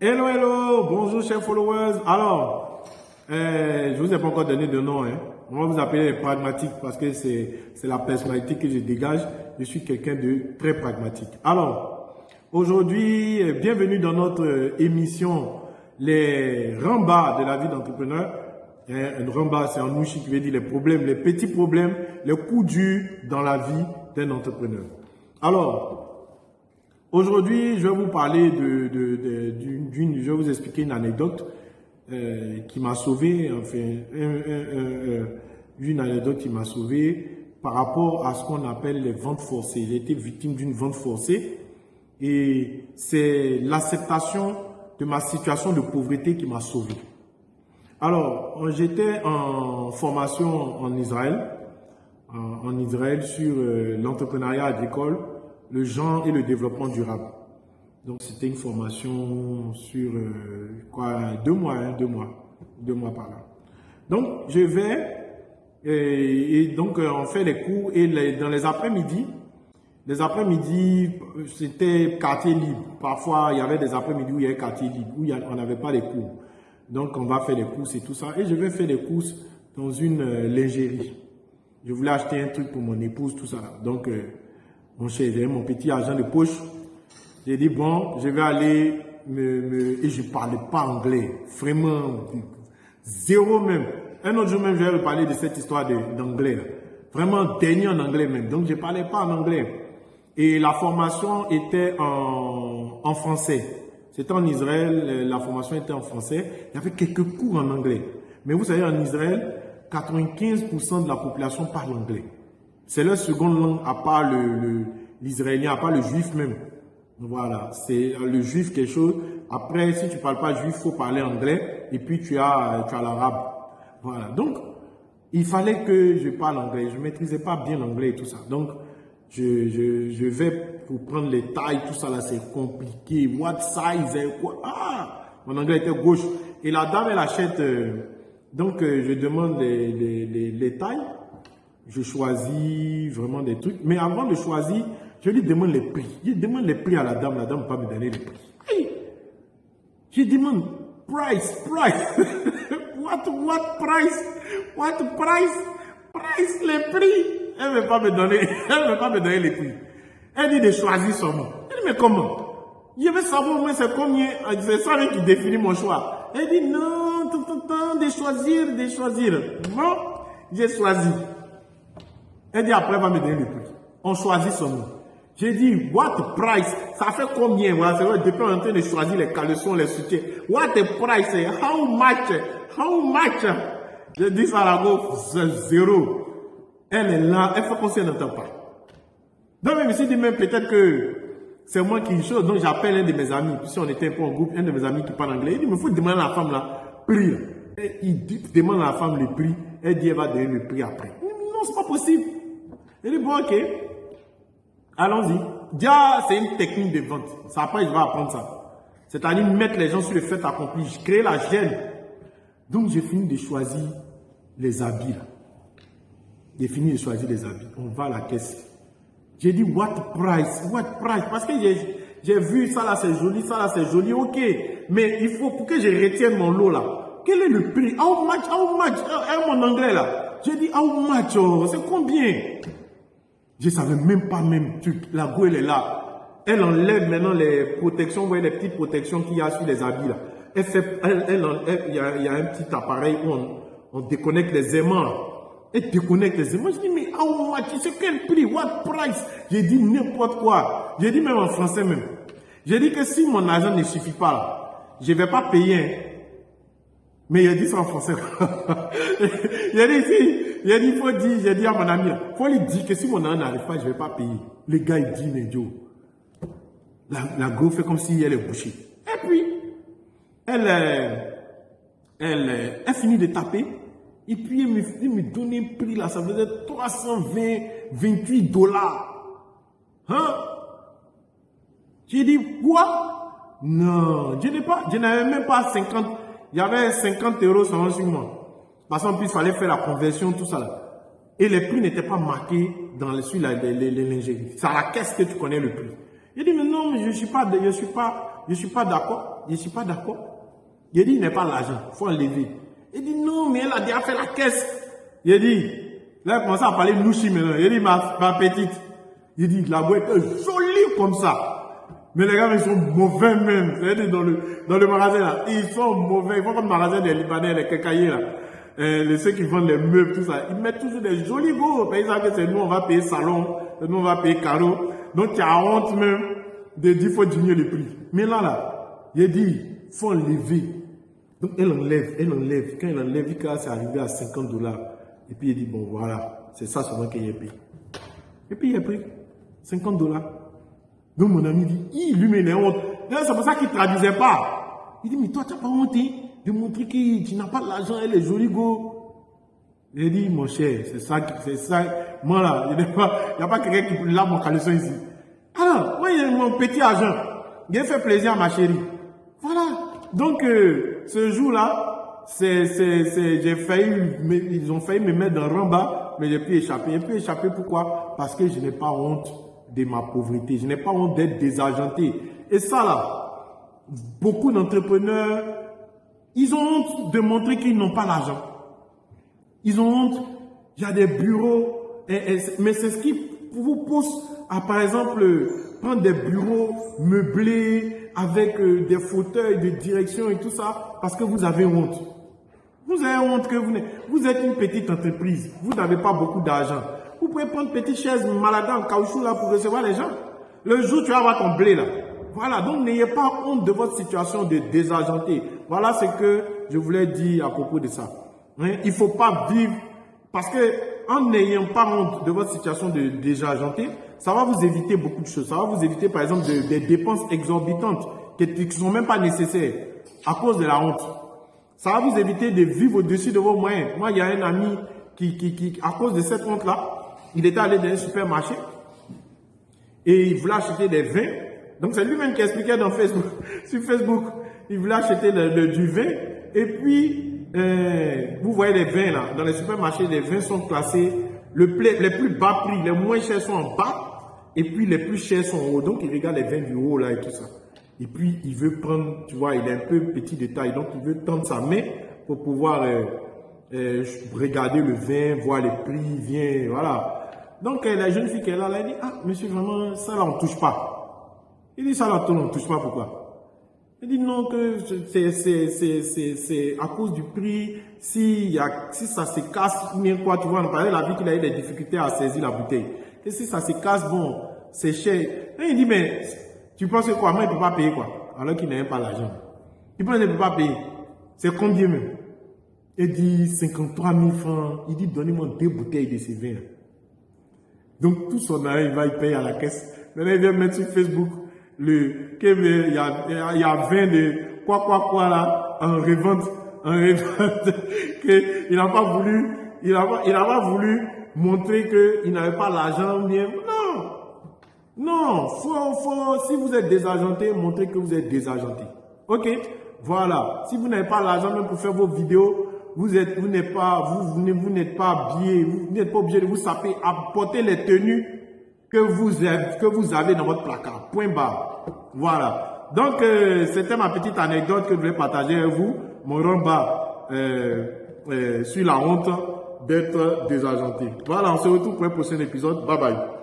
Hello, hello, bonjour chers followers. Alors, euh, je vous ai pas encore donné de nom. Hein. On va vous appeler les pragmatiques parce que c'est la personnalité que je dégage. Je suis quelqu'un de très pragmatique. Alors, aujourd'hui, euh, bienvenue dans notre émission Les rembats de la vie d'entrepreneur. Hein, un rembat, c'est un ouchi qui veut dire les problèmes, les petits problèmes, les coups durs dans la vie d'un entrepreneur. Alors, Aujourd'hui, je vais vous parler de, d'une, je vais vous expliquer une anecdote euh, qui m'a sauvé, enfin, une anecdote qui m'a sauvé par rapport à ce qu'on appelle les ventes forcées. J'ai été victime d'une vente forcée et c'est l'acceptation de ma situation de pauvreté qui m'a sauvé. Alors, j'étais en formation en Israël, en, Israël sur euh, l'entrepreneuriat agricole le genre et le développement durable. Donc c'était une formation sur euh, quoi deux mois, hein, deux mois, deux mois par là. Donc je vais et, donc euh, on fait les cours et dans les après-midi, les après-midi c'était quartier libre. Parfois il y avait des après-midi où il y avait quartier libre où on n'avait pas les cours. Donc on va faire les courses et tout ça et je vais faire les courses dans une euh, lingerie. Je voulais acheter un truc pour mon épouse tout ça. Donc mon cher, mon petit argent de poche. J'ai dit, bon, je vais aller me, et je ne parlais pas anglais. Vraiment, zéro même. Un autre jour même, je vais parler de cette histoire d'anglais. Vraiment dernier en anglais même. Donc, je ne parlais pas en anglais. Et la formation était en, en français. C'était en Israël, la formation était en français. Il y avait quelques cours en anglais. Mais vous savez, en Israël, 95% de la population parle anglais. C'est leur seconde langue, à part l'israélien, à part le juif même. Voilà, c'est le juif quelque chose. Après, si tu ne parles pas juif, il faut parler anglais. Et puis, tu as, tu as l'arabe. Voilà. Donc, il fallait que je parle anglais. Je ne maîtrisais pas bien l'anglais et tout ça. Donc, je, vais pour prendre les tailles, tout ça là, c'est compliqué. What size? Quoi? Ah! Mon anglais était gauche. Et la dame, elle achète. Euh, donc, euh, je demande les tailles je choisis vraiment des trucs. Mais avant de choisir, je lui demande les prix. Je demande les prix à la dame, la dame ne peut pas me donner les prix. Je demande price, price. what, what price? What price? Price, les prix. Elle ne veut pas me donner, elle veut pas me donner les prix. Elle dit de choisir son. Elle dit, mais comment? Je veux savoir moi c'est combien, c'est ça qui définit mon choix. Elle dit, non, tout, tout, tout, de choisir, de choisir. Bon, j'ai choisi. Elle dit après, elle va me donner le prix. On choisit son nom. J'ai dit, what price? Ça fait combien? Voilà, c'est vrai, depuis on est en train de choisir les caleçons, les soutiens. What price? How much? How much? J'ai dit ça à la go, zéro. Elle est là, elle fait si elle n'entend pas. Donc, je me suis dit, même peut-être que c'est moi qui chose. Donc, j'appelle un de mes amis. Puis, si on était un peu en groupe, un de mes amis qui parle anglais, il dit, mais faut demander à la femme là, prix. Il dit, demande à la femme le prix. Elle dit, elle va donner le prix après. Non, c'est pas possible. Il dit, bon, ok, allons-y. Déjà, c'est une technique de vente. Ça, après, je vais apprendre ça. C'est-à-dire mettre les gens sur le fait accompli, créer la gêne. Donc, j'ai fini de choisir les habits. J'ai fini de choisir les habits. On va à la caisse. J'ai dit, what price? What price? Parce que j'ai vu ça là, c'est joli, ça là, c'est joli, ok. Mais il faut, pour que je retienne mon lot là, quel est le prix? How much? How much? Euh, mon anglais là. J'ai dit, how much? Oh, c'est combien? Je savais même pas même, la go elle est là. Elle enlève maintenant les protections, vous voyez les petites protections qu'il y a sur les habits là. Elle fait, elle, il, y a, un petit appareil où on, on déconnecte les aimants. Elle déconnecte les aimants. Je dis, mais how much? C'est quel prix? What price? J'ai dit n'importe quoi. J'ai dit même en français même. J'ai dit que si mon argent ne suffit pas, je vais pas payer. Hein. Mais il a dit ça en français. il a dit, si, il a dit, il faut dire, j'ai dit à mon ami, il faut lui dire que si mon argent n'arrive pas, je ne vais pas payer. Le gars, il dit, mais Joe, la, la go fait comme si elle est bouchée. Et puis, elle, elle, elle finit de taper. Et puis, elle me, elle me donne un prix là, ça faisait 320, 28 dollars. Hein? J'ai dit, quoi? Non, je n'avais même pas 50, il y avait 50 euros sur moi. Parce qu'en plus, il fallait faire la conversion, tout ça là. Et les prix n'étaient pas marqués dans les, sur lingeries. C'est à la caisse que tu connais le prix. Il dit, mais non, je ne suis pas, je suis pas, je suis pas d'accord. Je ne suis pas d'accord. Il dit, il n'est pas l'argent, il faut enlever. Il dit, non, mais elle a déjà fait la caisse. Il dit, là, il commence à parler louchi maintenant. Il dit, ma, petite. Il dit, la boîte est jolie comme ça. Mais les gars, ils sont mauvais même. Vous dans le, dans le magasin là, ils sont mauvais. Ils font comme le magasin des Libanais, les cacaillers là. Euh, les, ceux qui vendent les meubles, tout ça. Ils mettent toujours des jolis beaux. Ils savent que c'est nous, on va payer salon, nous, on va payer carreau. Donc, tu as honte même de dire, faut diminuer le prix. Mais là, là, il dit, faut enlever. Donc, elle enlève, elle enlève. Quand elle enlève, quand c'est arrivé à 50 dollars. Et puis, il dit, bon, voilà, c'est ça seulement qu'il a payé. Et puis, il a pris 50 dollars. Donc, mon ami dit, il lui met honte. C'est pour ça qu'il ne traduisait pas. Il dit, mais toi, tu n'as pas honte hein, de montrer que tu n'as pas l'argent, elle est jolie, go. Il dit, mon cher, c'est ça, c'est ça. Moi, là, il n'y a pas, quelqu'un qui lave mon caleçon ici. Alors, moi, il mon petit argent. A fait plaisir à ma chérie. Voilà. Donc, euh, ce jour-là, j'ai failli, ils ont failli me mettre dans le bas, mais j'ai pu échapper. J'ai pu échapper pourquoi? Parce que je n'ai pas honte de ma pauvreté. Je n'ai pas honte d'être désargenté. Et ça, là, beaucoup d'entrepreneurs, ils ont honte de montrer qu'ils n'ont pas l'argent. Ils ont honte. Il y a des bureaux, mais c'est ce qui vous pousse à, par exemple, prendre des bureaux meublés avec euh, des fauteuils de direction et tout ça, parce que vous avez honte. Vous avez honte que vous, vous êtes une petite entreprise, vous n'avez pas beaucoup d'argent. Vous pouvez prendre une petite chaise malade en caoutchouc là pour recevoir les gens. Le jour, tu vas avoir ton blé là. Voilà, donc n'ayez pas honte de votre situation de désargenté. Voilà ce que je voulais dire à propos de ça. Hein, il ne faut pas vivre, parce que en n'ayant pas honte de votre situation de désargenté, ça va vous éviter beaucoup de choses. Ça va vous éviter, par exemple, des dépenses exorbitantes qui ne sont même pas nécessaires à cause de la honte. Ça va vous éviter de vivre au-dessus de vos moyens. Moi, il y a un ami qui à cause de cette honte-là, il était allé dans un supermarché et il voulait acheter des vins. Donc c'est lui-même qui expliquait dans Facebook, sur Facebook. Il voulait acheter du vin et puis euh, vous voyez les vins là, dans les supermarchés, les vins sont classés, le, les plus bas prix, les moins chers sont en bas et puis les plus chers sont en haut. Donc il regarde les vins du haut là et tout ça. Et puis il veut prendre, tu vois, il est un peu petit de taille, donc il veut tendre sa main pour pouvoir euh, euh, regarder le vin, voir les prix, vient, voilà. Donc, euh, la jeune fille qui est là, elle dit, ah, monsieur, vraiment, ça là, on touche pas. Il dit, ça là, on ne touche pas, pourquoi Il dit, non, que c'est à cause du prix, si, y a, si ça se casse, quoi, tu vois, on parlait la vie qu'il a eu des difficultés à saisir la bouteille. Et si ça se casse, bon, c'est cher. Il dit, mais, tu penses que quoi, moi, il ne peut pas payer quoi Alors qu'il n'a pas l'argent. Il pense qu'il ne peut pas payer. C'est combien même? Il dit 53 000 francs. Il dit, donnez-moi deux bouteilles de ces vins. Donc tout son argent, il va y payer à la caisse. Maintenant, il vient mettre sur Facebook le, il y a, il y a 20 de quoi, quoi, quoi là, en revente, en revente, qu'il n'a pas voulu, il n'a pas, il a pas voulu montrer qu'il n'avait pas l'argent bien. Non! Non! Faut, faut, si vous êtes désargenté, montrez que vous êtes désargenté. Ok? Voilà. Si vous n'avez pas l'argent même pour faire vos vidéos, vous êtes, vous n'êtes pas, vous, vous n'êtes pas habillé, vous n'êtes pas obligé de vous saper, apporter les tenues que vous avez, que vous avez dans votre placard. Point barre. Voilà. Donc, euh, c'était ma petite anecdote que je voulais partager avec vous. Mon rembat euh, euh, sur la honte d'être désargenté. Voilà, on se retrouve pour un prochain épisode. Bye bye.